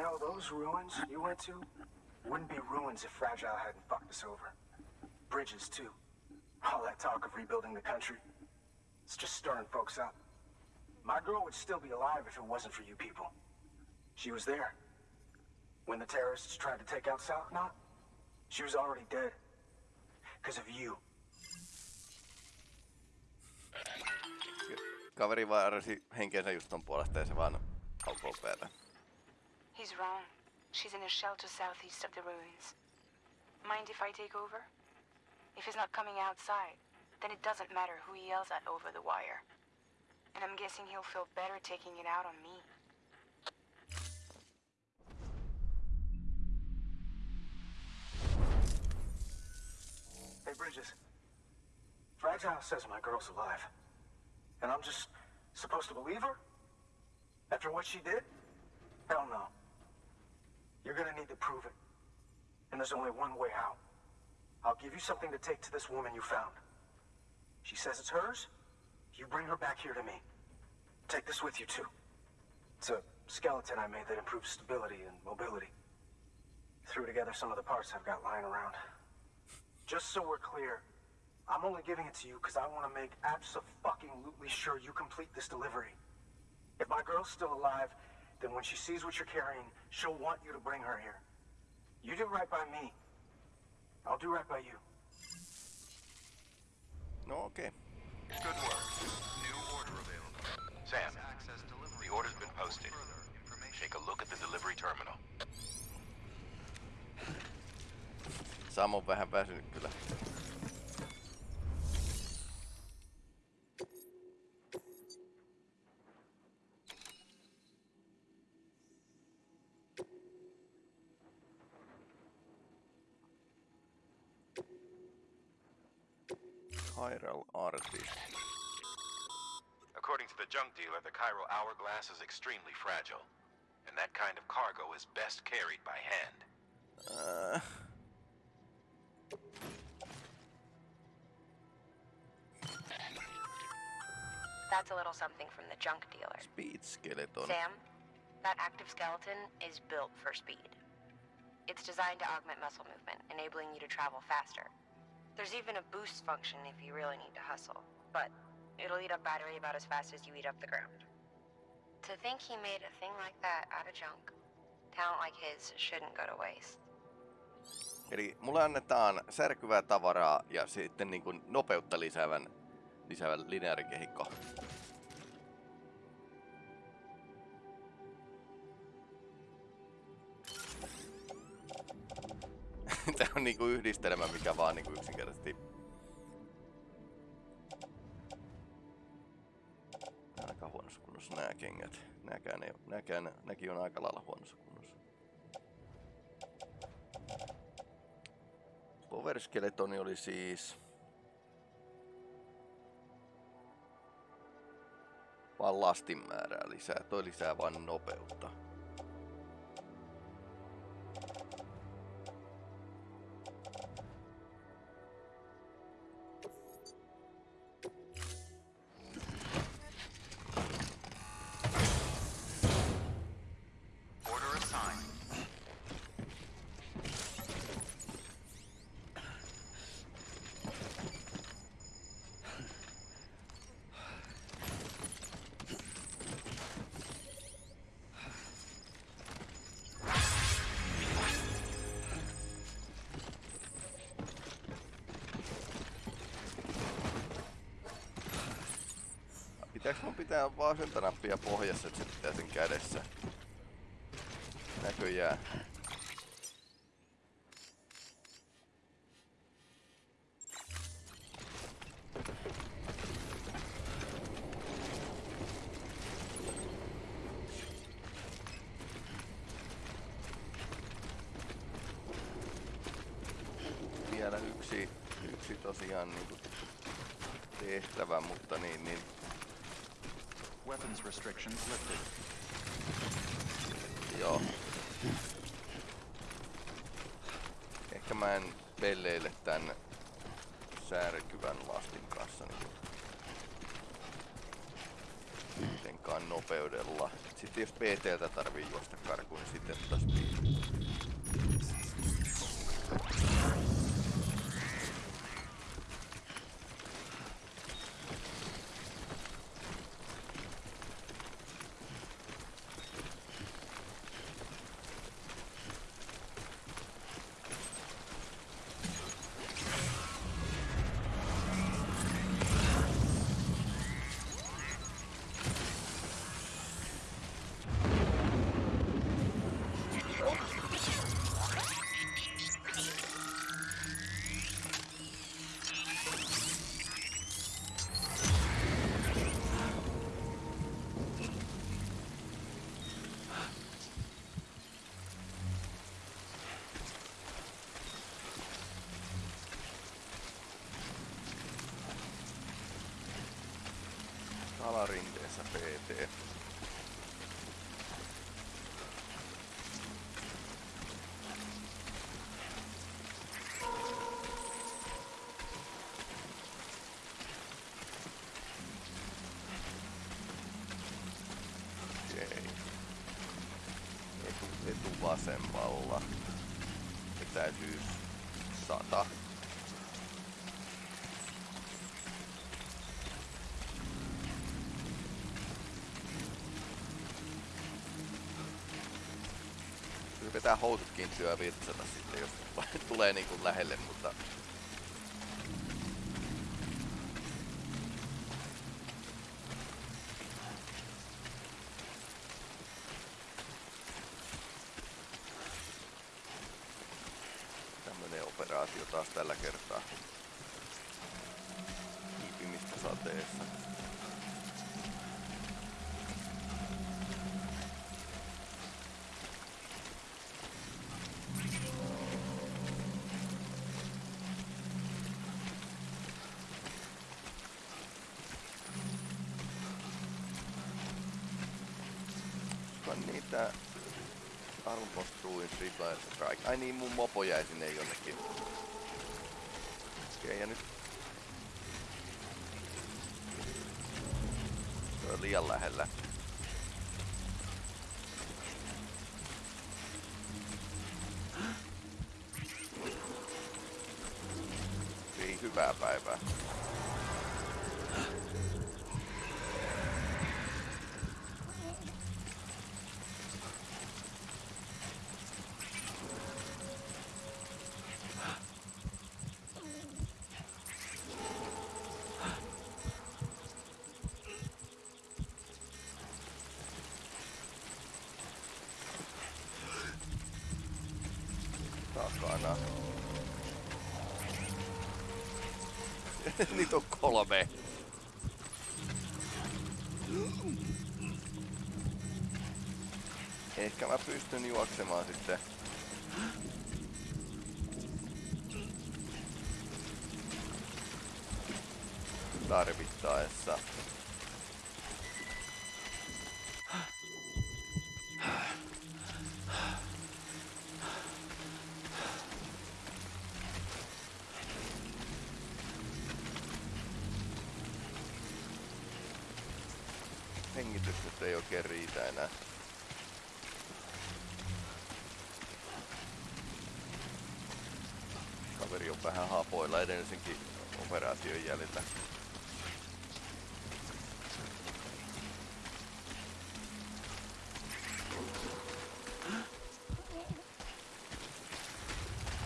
Know, those ruins you went to wouldn't be ruins if Fragile hadn't fucked us over. Bridges, too. All that talk of rebuilding the country. It's just stirring folks up. My girl would still be alive if it wasn't for you people. She was there. When the terrorists tried to take out South she was already dead. Because of you. Kaveri vaarasi henkensä just ton puolesta ja se vaan haukoo päätä. He's wrong. She's in a shelter southeast of the ruins. Mind if I take over? If he's not coming outside, then it doesn't matter who he yells at over the wire. And I'm guessing he'll feel better taking it out on me. Hey, Bridges. Fragile says my girl's alive. And I'm just supposed to believe her? After what she did? Hell no. You're gonna need to prove it. And there's only one way out. I'll give you something to take to this woman you found. She says it's hers. You bring her back here to me. Take this with you, too. It's a skeleton I made that improves stability and mobility. Threw together some of the parts I've got lying around. Just so we're clear, I'm only giving it to you because I want to make absolutely sure you complete this delivery. If my girl's still alive, then when she sees what you're carrying, she'll want you to bring her here. You do right by me. I'll do right by you. No. Okay. Good work. New order available. Sam, the order's been posted. Take a look at the delivery terminal. Sam on vähän väsynyt kyllä. Chiral Artist. According to the junk dealer, the Chiral Hourglass is extremely fragile. And that kind of cargo is best carried by hand. Uh, That's a little something from the junk dealer. speed Skeleton. Sam, that active skeleton is built for speed. It's designed to augment muscle movement, enabling you to travel faster. There's even a boost function if you really need to hustle, but it'll eat up battery about as fast as you eat up the ground. To think he made a thing like that out of junk, talent like his shouldn't go to waste. Eli mulle annetaan särkyvää tavaraa ja sitten niin kuin nopeutta lisäävän, lisäävän lineaarikehikko. Tää on niinku yhdistelmä, mikä vaan niinku yksinkertaisesti... Aika huonossa kunnossa nää kengät. Nääkään ei, nääkään, näkin on aika lailla huonossa kunnossa. Power Skeletoni oli siis... Vaan lastin määrää lisää. Toi lisää vain nopeutta. Pitää vasenta nappia pohjassa, että se pitää sen kädessä? Näköjään. Vielä yksi, yksi tosiaan niinku tehtävä, mutta niin, niin Weapons restrictions lifted. Joo. Ehkä pelleile tän särkyvän lastin kanssa niin kuitenkaan nopeudella. Sitten jos PTltä tarvii juosta karkuun, niin sitten tota alarinteessä PT. pitää housutkin syövirtsata sitten, jos tulee niinku lähelle, mutta niitä Armpost Ruins Reply Strike. Ai niin, mun mopo jäi sinne jonnekin. Okei, ja nyt... Se on liian lähellä. Ei hyvää päivää. takana. Niitä on kolme. Ehkä mä pystyn juoksemaan sitten. Tarvittaessa. Hengitys nyt ei oikein riitä enää. Kaveri on vähän hapoilla edellisenkin operaation jäljellä.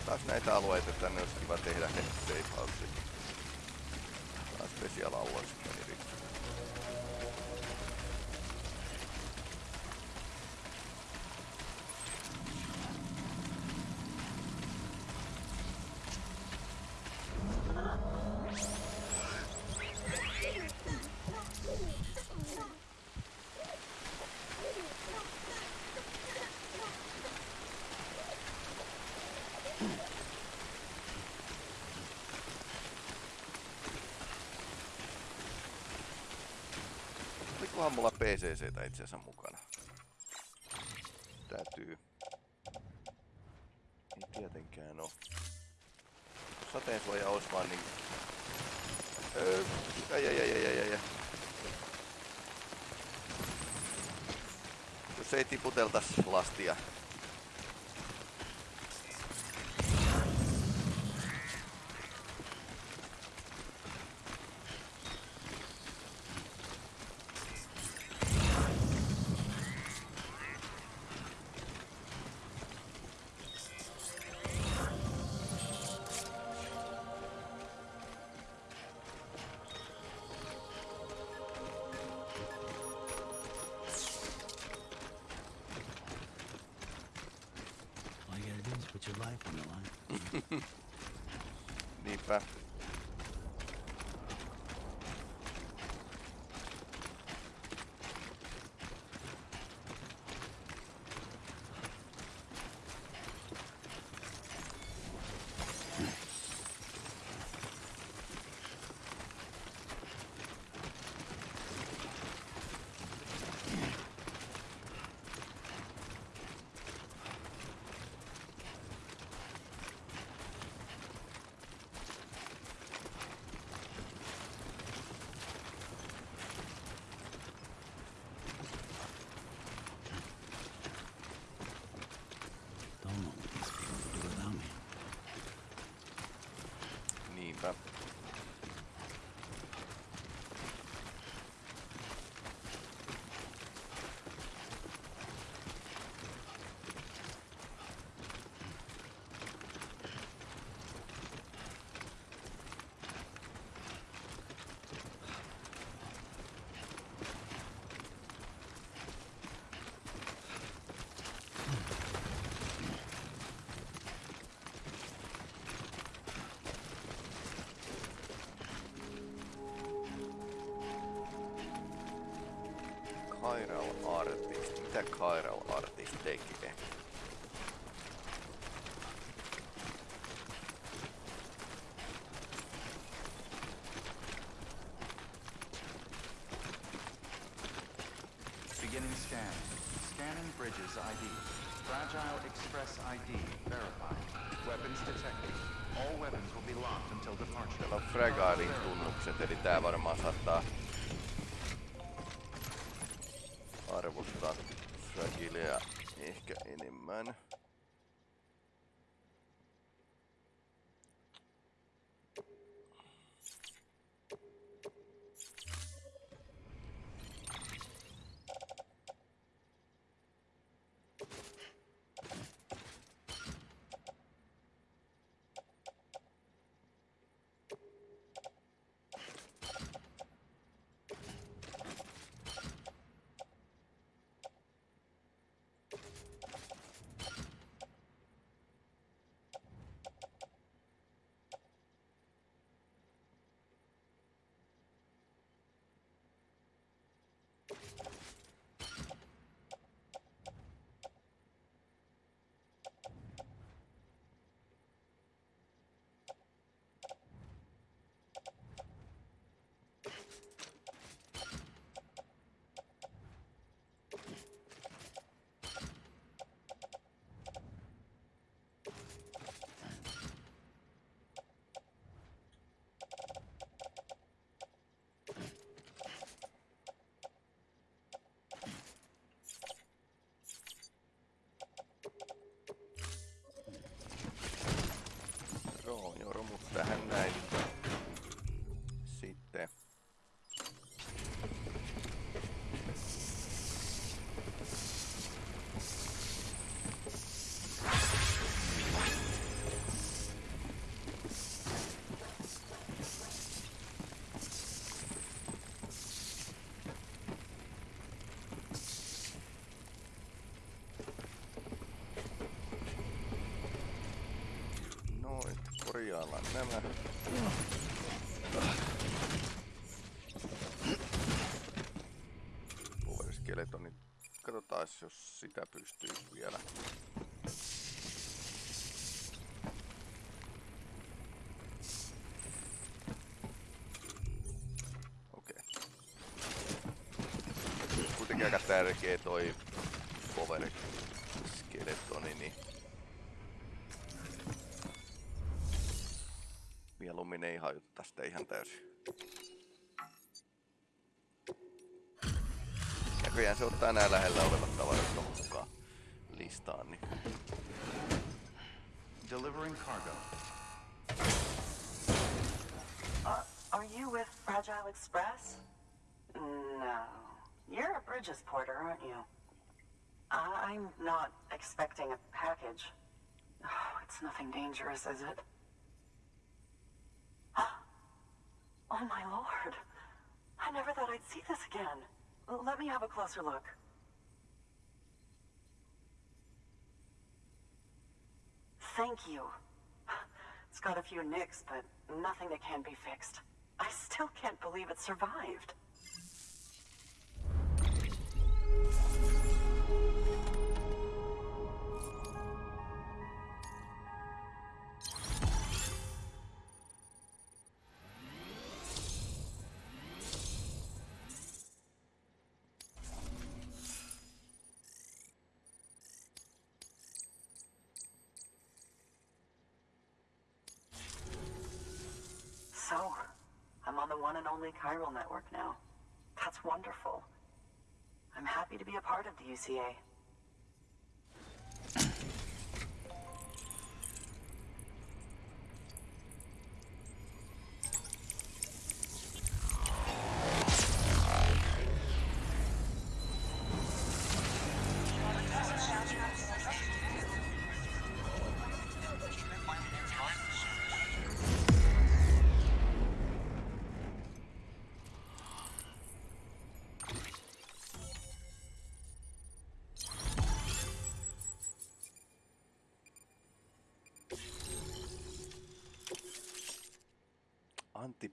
Taas näitä alueita tänne olisi kiva tehdä he safe house. Taas Olikohan mulla PCCtä itse asiassa mukana? Täytyy... Ei tietenkään oo. Sateensuoja olisi vaan niin... Öö, ai, ai, ai, ai, ai, ai. Jos ei tiputeltas lastia. Your life on the line. Niinpä. Artist. Mitä Chiral Artist tekee? Beginning scan. Scanning Bridges ID. Fragile Express ID verified. Weapons detected. All weapons will be locked until departure. Täällä on Fragilin tunnukset, eli tää varmaan saattaa Fragilea ehkä enemmän. Joo, joo, romut tähän näin. Sitten. Noin, korjaillaan nämä. Power Skeletonit. Katsotaan, jos sitä pystyy vielä. Okei. Kuitenkin aika tärkeä toi Power Skeletoni, niin ei hajuta sitä ihan täysin. Näköjään se ottaa nämä lähellä olevat tavarat tuohon mukaan listaan, niin Delivering cargo. Uh, are you with Fragile Express? No. You're a Bridges porter, aren't you? I'm not expecting a package. Oh, it's nothing dangerous, is it? Oh my lord. I never thought I'd see this again. Let me have a closer look. Thank you. It's got a few nicks, but nothing that can't be fixed. I still can't believe it survived. Only chiral network now. That's wonderful. I'm happy to be a part of the UCA.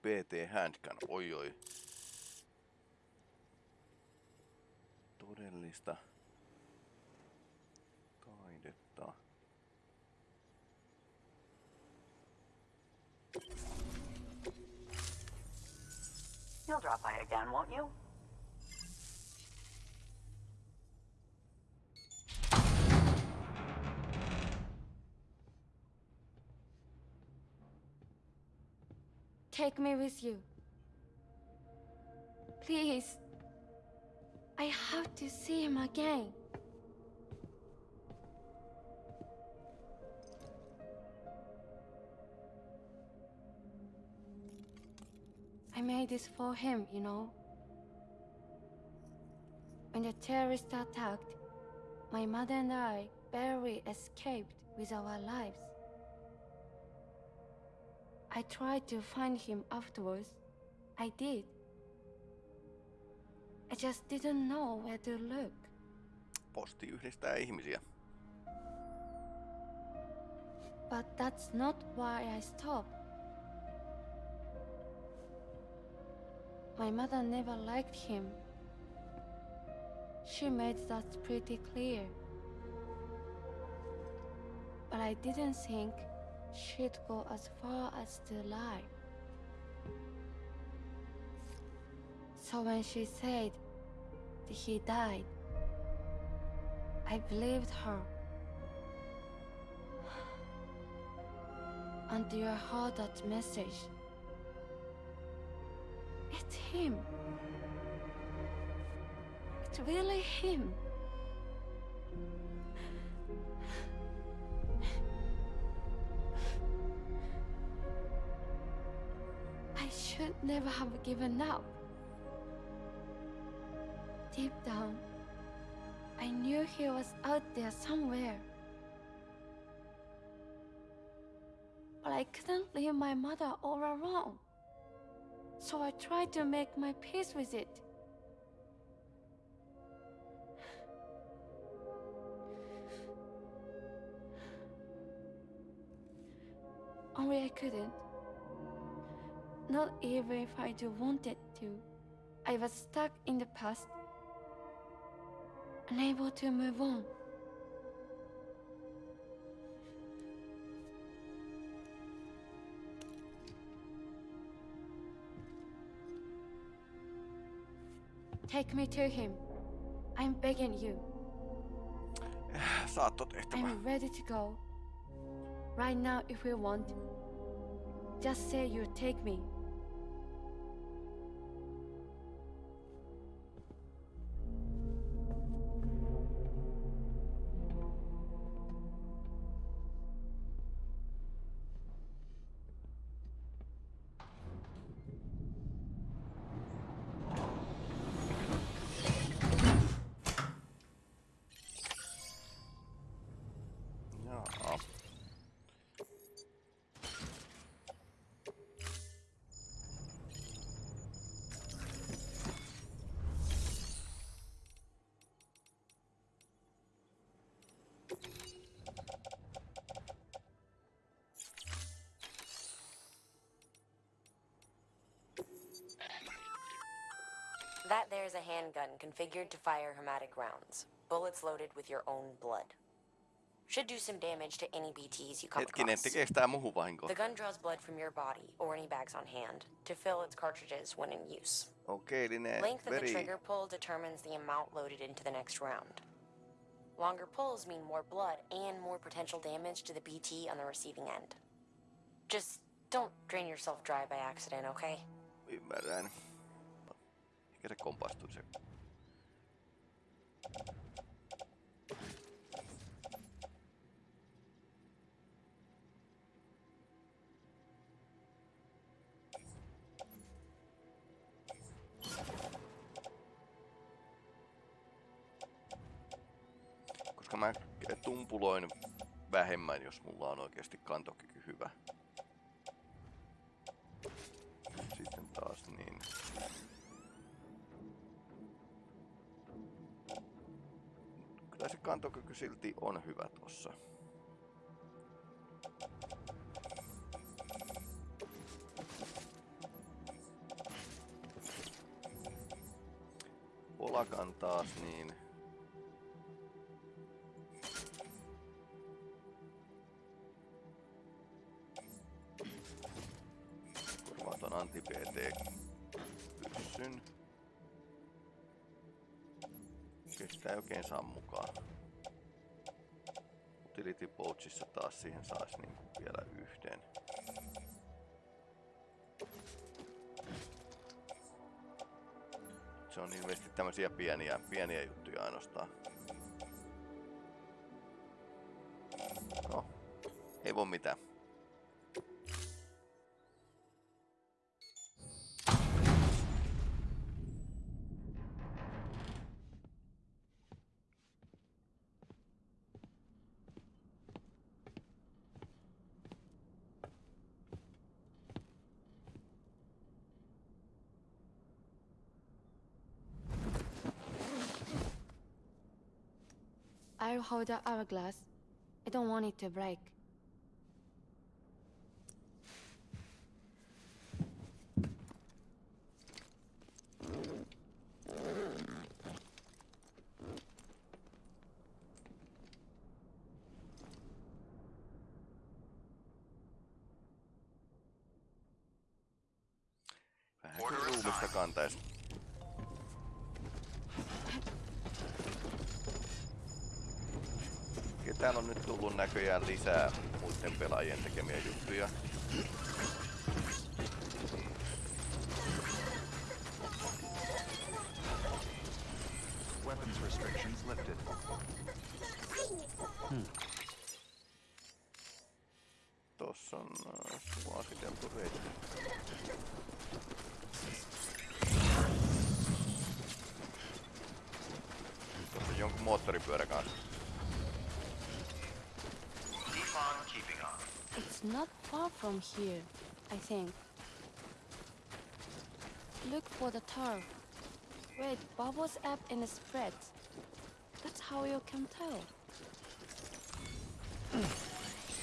Anti-PT handgun, oi oi. Take me with you. Please. I have to see him again. I made this for him, you know. When the terrorists attacked, my mother and I barely escaped with our lives. I tried to find him afterwards. I did. I just didn't know where to look. Posti yhdistää ihmisiä. But that's not why I stopped. My mother never liked him. She made that pretty clear. But I didn't think she'd go as far as to lie. So when she said he died, I believed her. Until I heard that message. It's him. It's really him. Never have given up. Deep down, I knew he was out there somewhere. But I couldn't leave my mother all alone. So I tried to make my peace with it. Only I couldn't. Not even if I do wanted to. I was stuck in the past, unable to move on. Take me to him. I'm begging you. I'm ready to go. Right now, if you want. Just say you'll take me. That a handgun configured to fire hermetic rounds. Bullets loaded with your own blood. Should do some damage to any BTs you come Hetkinen, across. tekeekö tää muuhun? The gun draws blood from your body or any bags on hand to fill its cartridges when in use. Okay, eli ne Length of the trigger pull determines the amount loaded into the next round. Longer pulls mean more blood and more potential damage to the BT on the receiving end. Just don't drain yourself dry by accident, okay? Ymmärrän. Mikä se kompastui se? Koska mä tumpuloin vähemmän, jos mulla on oikeasti kantokyky hyvä. Sitten taas niin. Kantokyky silti on hyvä tossa. Polakan taas niin Se on ilmeisesti tämmösiä pieniä, pieniä juttuja ainoastaan. I'll hold the hourglass. I don't want it to break. Näköjään lisää muiden pelaajien tekemiä juttuja. From here, I think. Look for the turf. Where it bubbles up and spreads. That's how you can tell.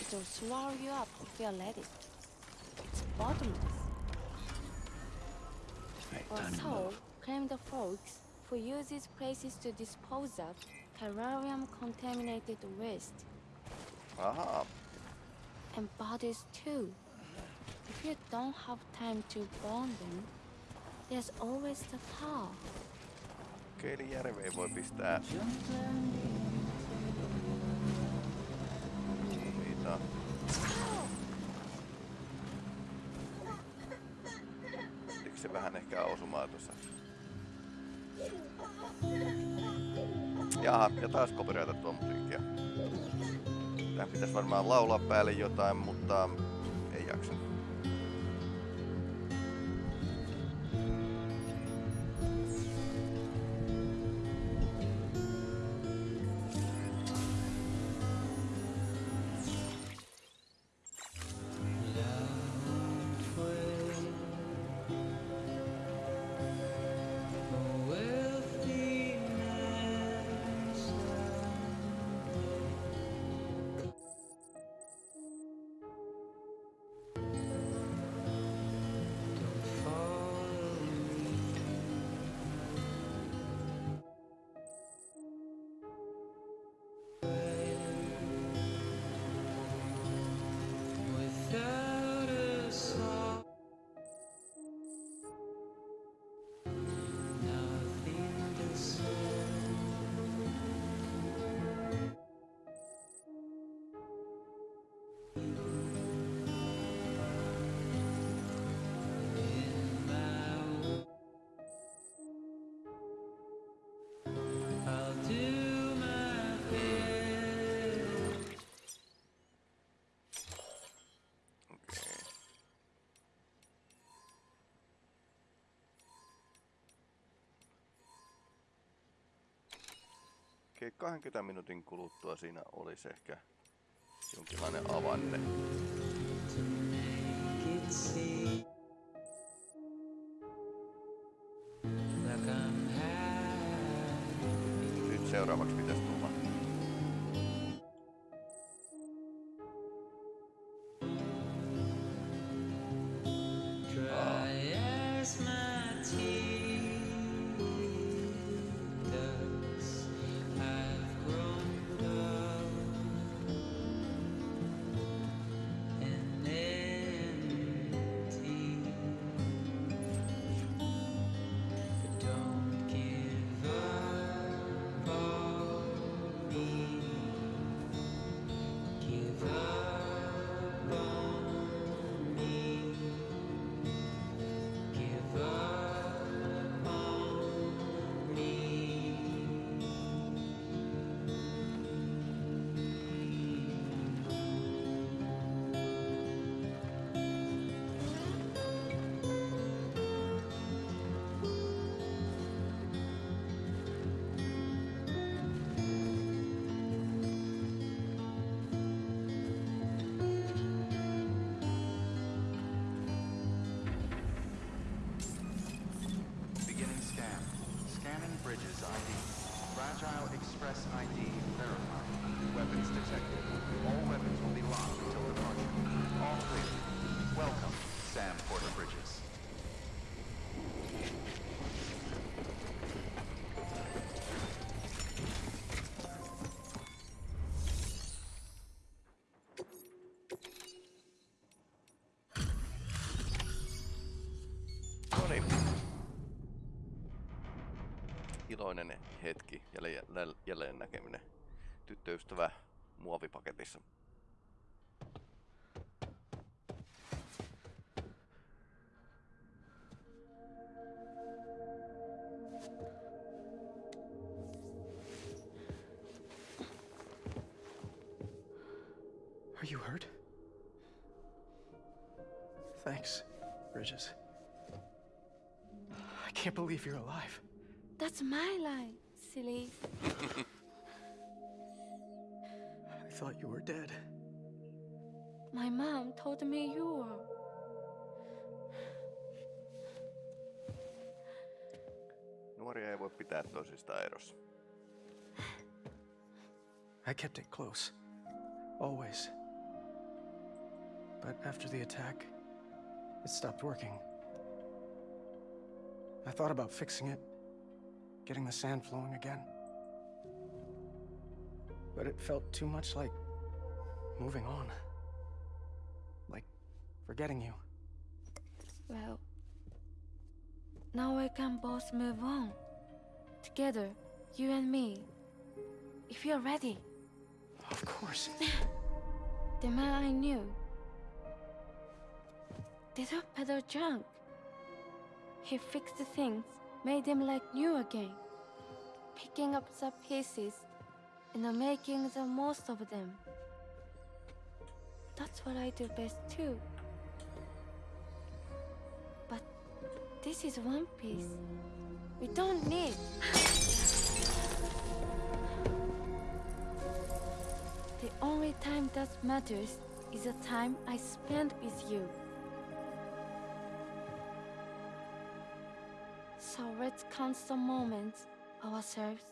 It'll swallow you up if you let it. It's bottomless. Or so claim the folks who use these places to dispose of chiralium-contaminated waste. Ahaa, and bodies too. If you don't have time to bond them, there's always the okei, eli järveen voi pistää niitä. Oliko se vähän ehkä osumaa tuossa? Jaha, ja taas copyrightattua musiikkia. Tähän pitäisi varmaan laulaa päälle jotain, mutta Okei, 20 minuutin kuluttua siinä olisi ehkä jonkinlainen avanne. Nyt seuraavaksi pitäisi iloinen hetki, jälleen, jälleen näkeminen. Tyttöystävä muovipaketissa. Silly. I thought you were dead. My mom told me you were. Nuoria ei voi pitää toisistaan erossa. I kept it close. Always. But after the attack, it stopped working. I thought about fixing it, getting the sand flowing again. But it felt too much like moving on. Like forgetting you. Well, now we can both move on. Together, you and me. If you're ready. Of course. The man I knew. Did peddle junk. He fixed the things, made them like new again. Picking up the pieces and making the most of them. That's what I do best too. But this is one piece. We don't need. The only time that matters is the time I spend with you. So let's count some moments ourselves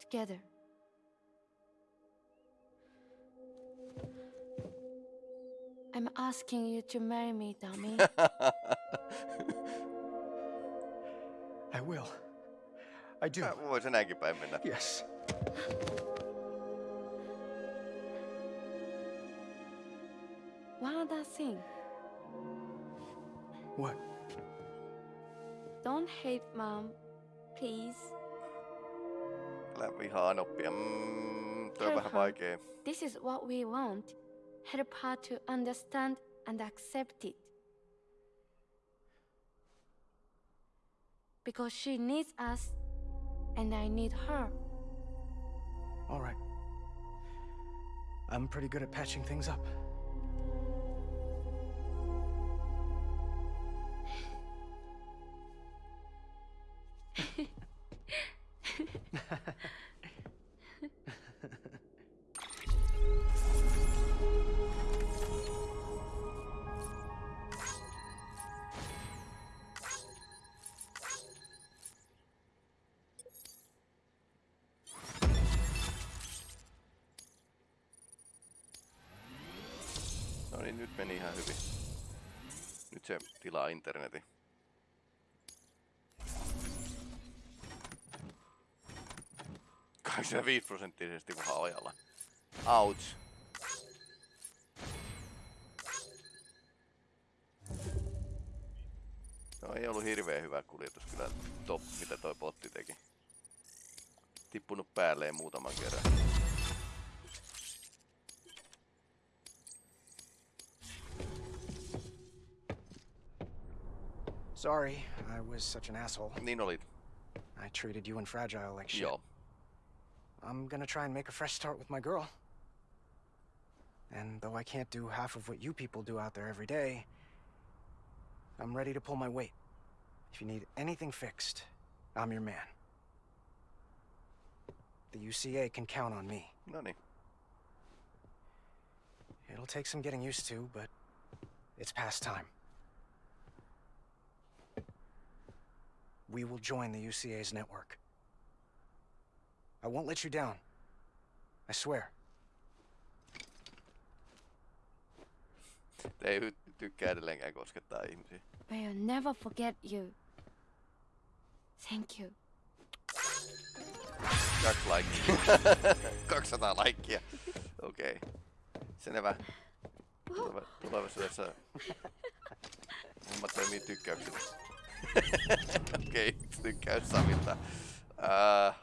together. I'm asking you to marry me, dummy. I will. I do. Mä voisin näinkin päin mennä. Yes. One other thing. What? Don't hate mom, please. Älä vihaan oppia. Mm, toi on vähän her vaikee. This is what we want. Help her to understand and accept it. Because she needs us, and I need her. All right. I'm pretty good at patching things up. Internetin. Kaksikymmentäviisi prosenttisesti vähän ojalla. Ouch. No ei ollut hirveän hyvä kuljetus kyllä top, mitä toi potti teki. Tippunut päälleen muutaman kerran. Sorry, I was such an asshole. Niin olit. I treated you and Fragile like shit. Joo. I'm gonna try and make a fresh start with my girl. And though I can't do half of what you people do out there every day, I'm ready to pull my weight. If you need anything fixed, I'm your man. The UCA can count on me. Niin. It'll take some getting used to, but it's past time. We will join the UCA's network. I won't let you down. I swear. Ei hy- tykkää edelleenkään koskettaa ihmisiä. We'll never forget you. Thank you. Kaksi laikkia. 200 laikkia. Okei. Okay. Selvä. Tuleva, tulevaisuudessa homma toimii tykkäyksellä. Okei, okay. tykkäys Samilta. Ää...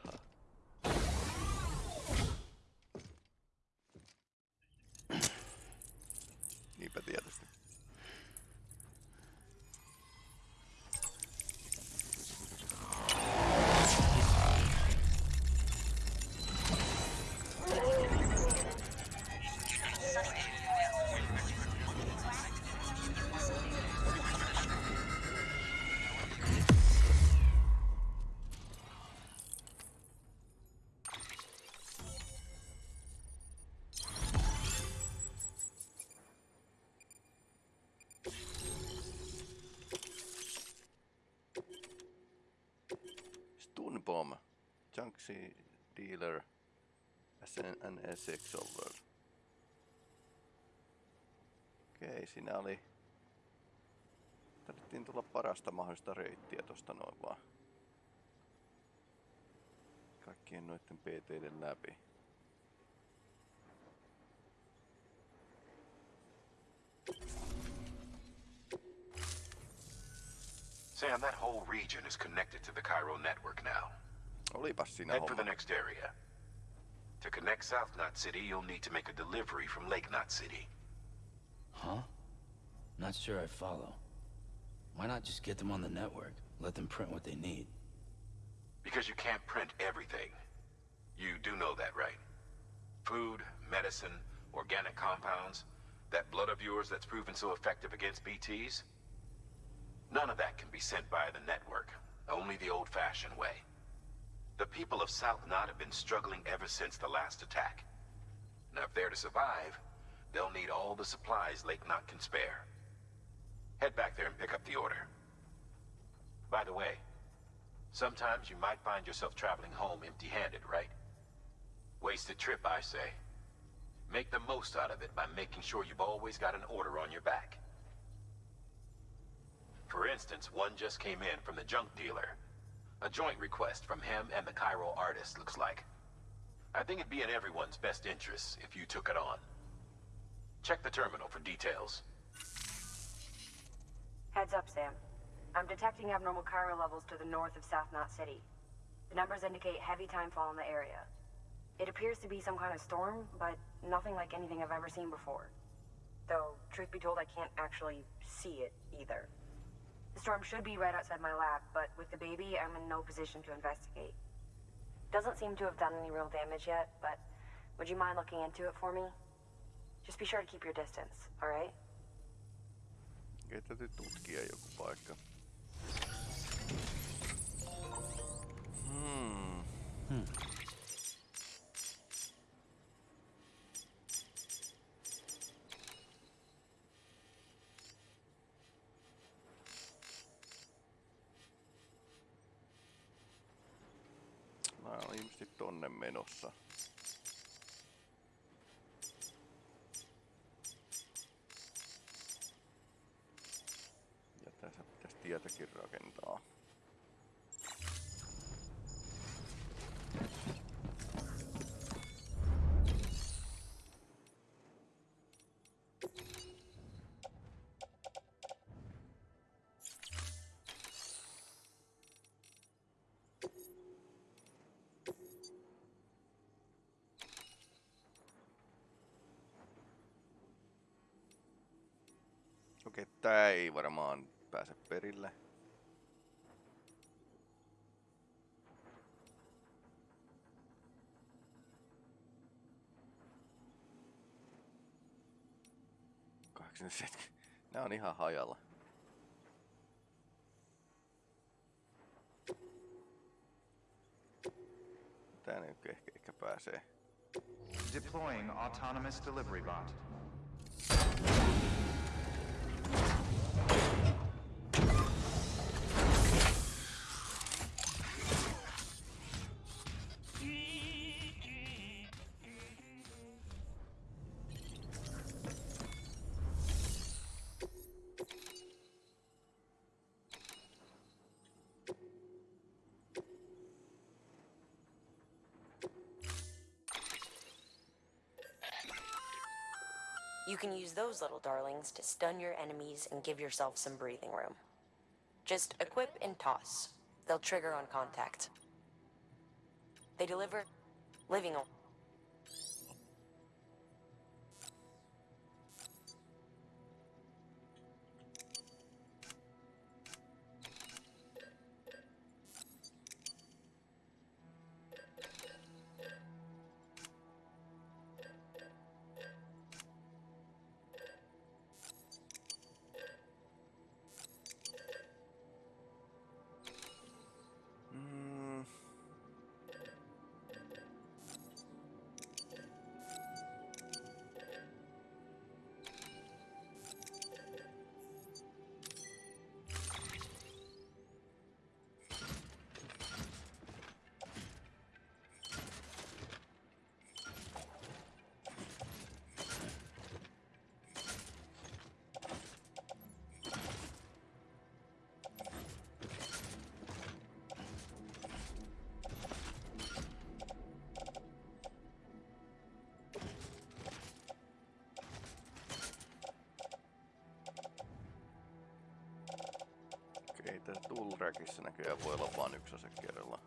Essex Over. Okei, siinä oli... Tarvittiin tulla parasta mahdollista reittiä tosta noin vaan. Kaikkien noitten PTiden läpi. Sam, that whole region is connected to the Cairo network now. Olipas siinä Head for the homma. next area. To connect South Knot City, you'll need to make a delivery from Lake Knot City. Huh? Not sure I follow. Why not just get them on the network? Let them print what they need. Because you can't print everything. You do know that, right? Food, medicine, organic compounds, that blood of yours that's proven so effective against BTs? None of that can be sent via the network. Only the old-fashioned way. The people of South Knot have been struggling ever since the last attack. Now, if they're to survive, they'll need all the supplies Lake Knot can spare. Head back there and pick up the order. By the way, sometimes you might find yourself traveling home empty-handed, right? Wasted trip, I say. Make the most out of it by making sure you've always got an order on your back. For instance, one just came in from the junk dealer. A joint request from him and the chiral artist, looks like. I think it'd be in everyone's best interests if you took it on. Check the terminal for details. Heads up, Sam. I'm detecting abnormal chiral levels to the north of South Knot City. The numbers indicate heavy timefall in the area. It appears to be some kind of storm, but nothing like anything I've ever seen before. Though, truth be told, I can't actually see it either. The storm should be right outside my lab, but with the baby, I'm in no position to investigate. Doesn't seem to have done any real damage yet, but would you mind looking into it for me? Just be sure to keep your distance, alright? Ei täytyy tutkia joku paikka. Hmm. Mä tonne menossa. Okei, tää ei varmaan pääse perille. Nää on ihan hajalla. Tää nyt ehkä, ehkä pääsee. Deploying autonomous delivery bot. You can use those little darlings to stun your enemies and give yourself some breathing room. Just equip and toss. They'll trigger on contact. They deliver living. Tässä Toolrackissa näköjään voi olla vain yksi ase kerrallaan.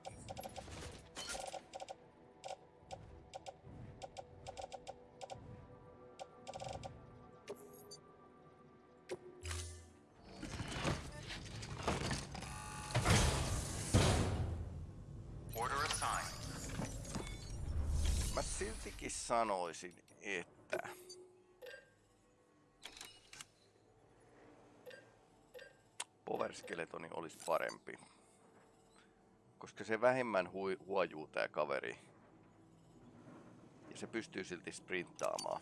Assigned. Mä siltikin sanoisin, että... Skeletoni olisi parempi. Koska se vähemmän hui, huojuu tää kaveri. Ja se pystyy silti sprinttaamaan.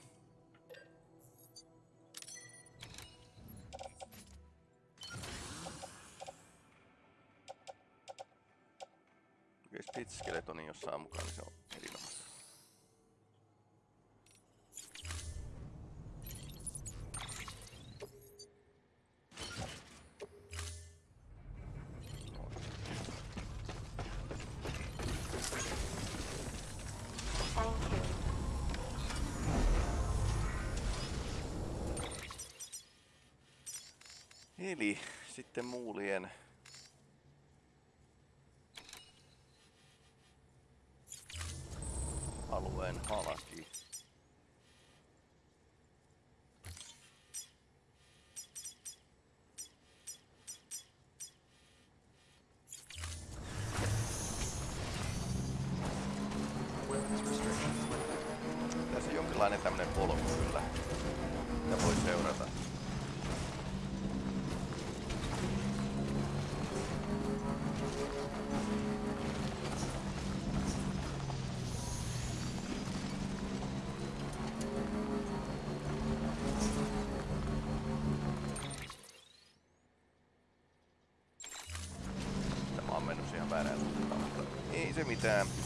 Jos Speed Skeletoni jossain mukaan, niin se on erinomaista. Ei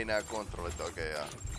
en a control le toque a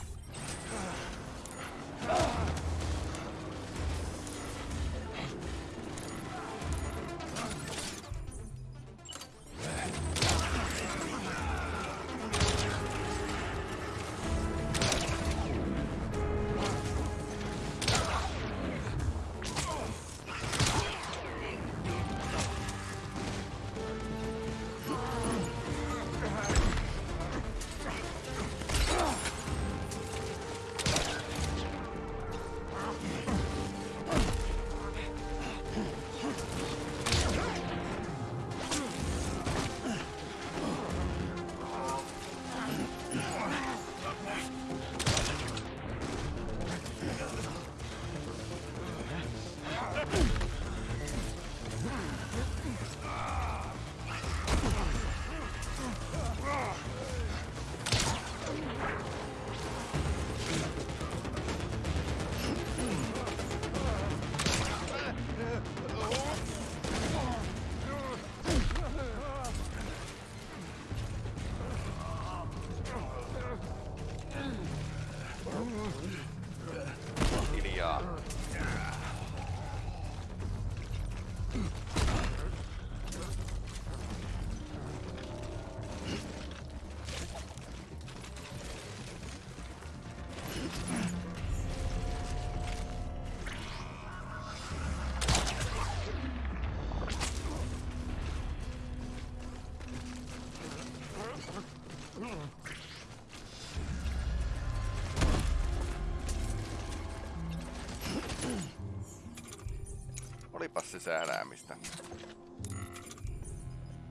Olipas se sääläämistä.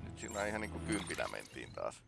Nyt siinä ihan niinku kympinä mentiin taas.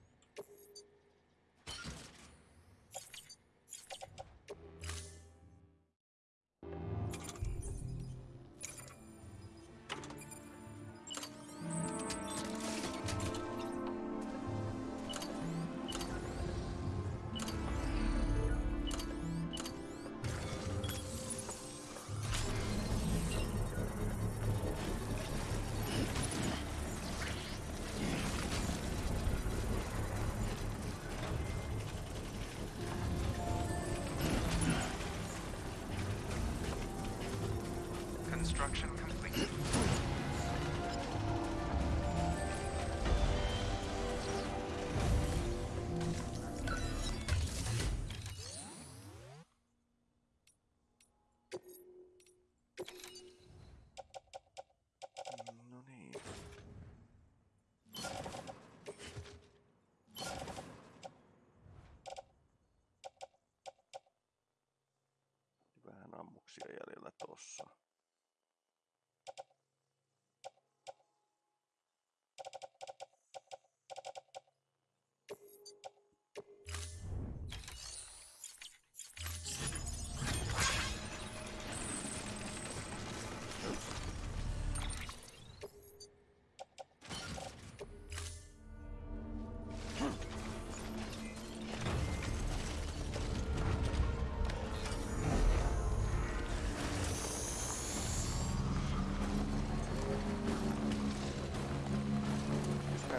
Jäljellä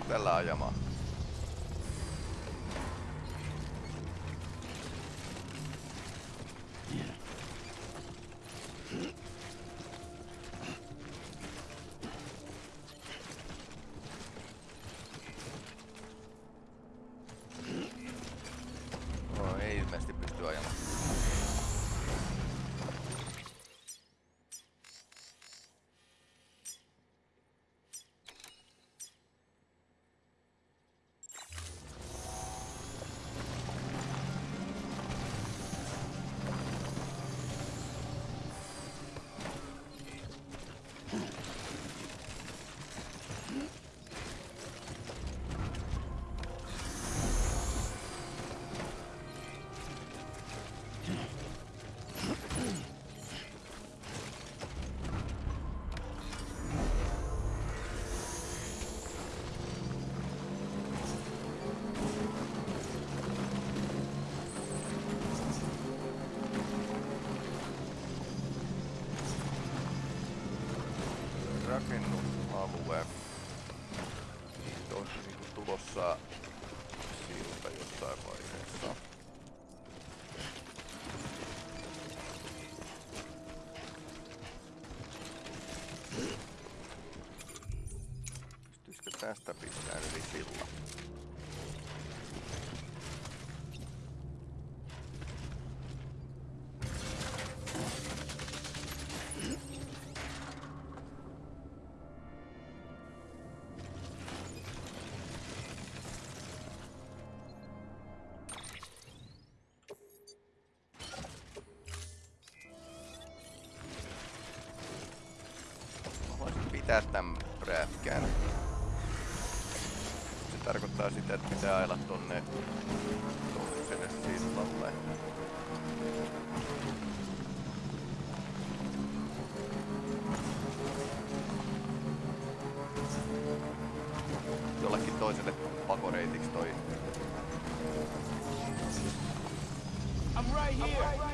tällä ajamaan. rakennusalue. Niin tossa niinku tulossa tämän prätkään. Se tarkoittaa sitä, että pitää ajella tonne toiselle sillalle. Jollekin toiselle pakoreitiksi toi. I'm right here. I'm right here.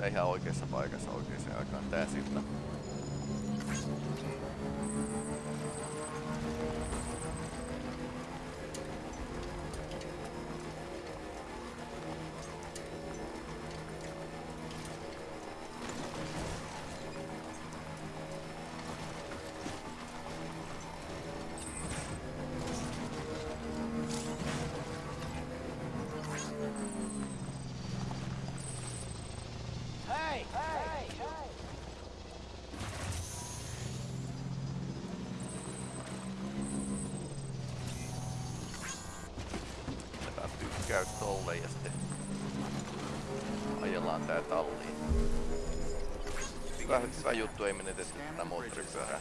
Kyllä ihan oikeassa paikassa talliin. Hyvä, hyvä juttu, ei menetetty tätä moottoripyörää.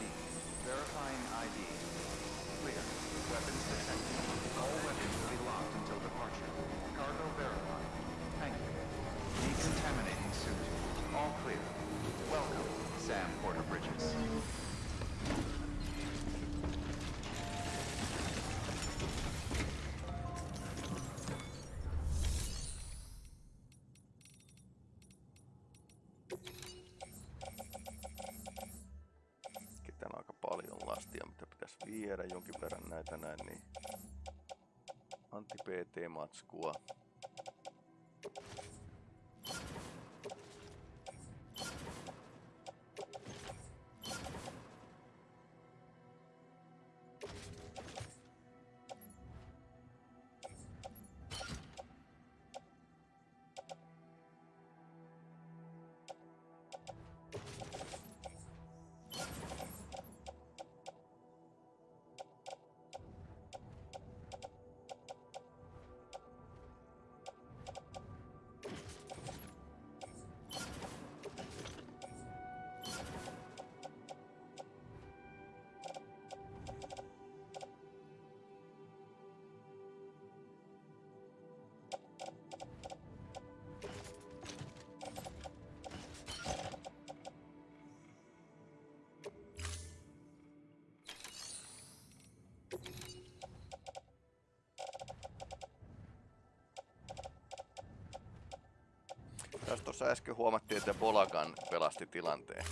tiedän jonkin verran näitä näin, niin Antti PT-matskua, Tässä tuossa äsken huomattiin, että Bolagan pelasti tilanteen.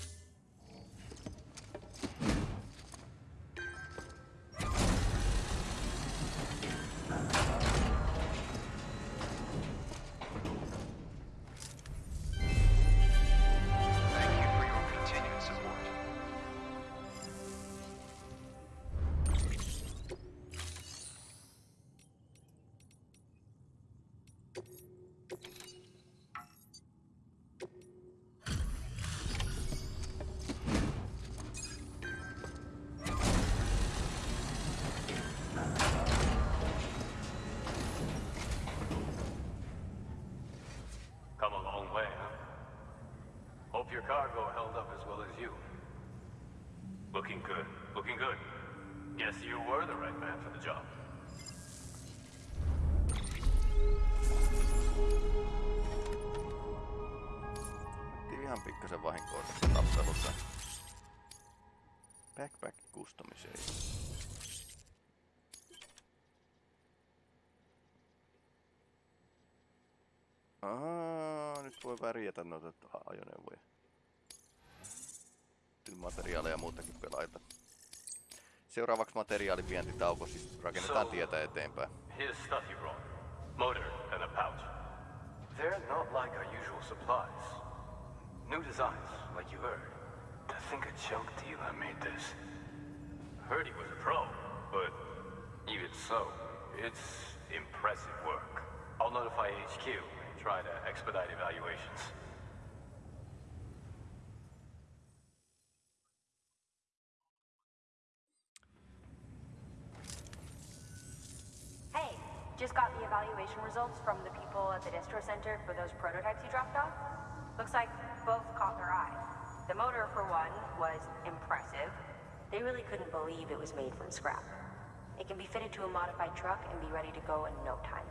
Aa, nyt voi värjätä noita ajoneuvoja. Kyllä materiaaleja ja muutakin pelaita. Seuraavaksi materiaalivientitauko, siis rakennetaan So- tietä eteenpäin. Here's stuff you brought. Motor and a pouch. They're not like our usual supplies. New designs, like you heard. To think a junk dealer made this. Heard he was a pro, but even so, it's impressive work. I'll notify HQ try to expedite evaluations. Hey, just got the evaluation results from the people at the distro center for those prototypes you dropped off. Looks like both caught their eye. The motor, for one, was impressive. They really couldn't believe it was made from scrap. It can be fitted to a modified truck and be ready to go in no time.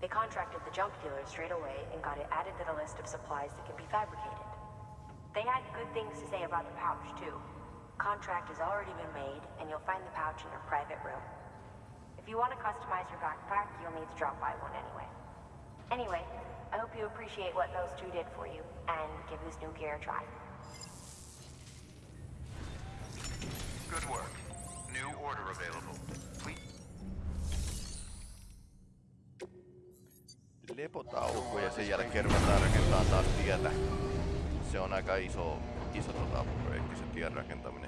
They contracted the junk dealer straight away and got it added to the list of supplies that can be fabricated. They had good things to say about the pouch, too. Contract has already been made, and you'll find the pouch in your private room. If you want to customize your backpack, you'll need to drop by one anyway. Anyway, I hope you appreciate what those two did for you, and give this new gear a try. Good work. New order available. Lepotauko ja sen jälkeen ruvetaan rakentamaan taas tietä. Se on aika iso, iso tota, projekti se tien rakentaminen.